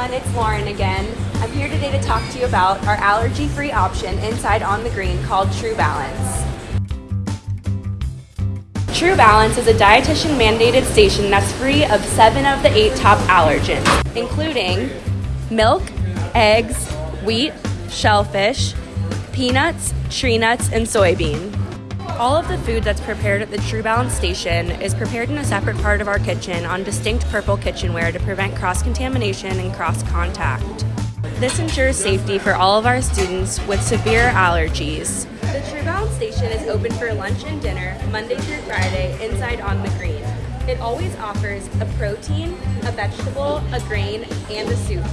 everyone, it's Lauren again. I'm here today to talk to you about our allergy-free option inside On the Green called True Balance. True Balance is a dietitian mandated station that's free of seven of the eight top allergens, including milk, eggs, wheat, shellfish, peanuts, tree nuts, and soybean. All of the food that's prepared at the True Balance station is prepared in a separate part of our kitchen on distinct purple kitchenware to prevent cross contamination and cross contact. This ensures safety for all of our students with severe allergies. The True Balance station is open for lunch and dinner Monday through Friday inside on the green. It always offers a protein, a vegetable, a grain, and a soup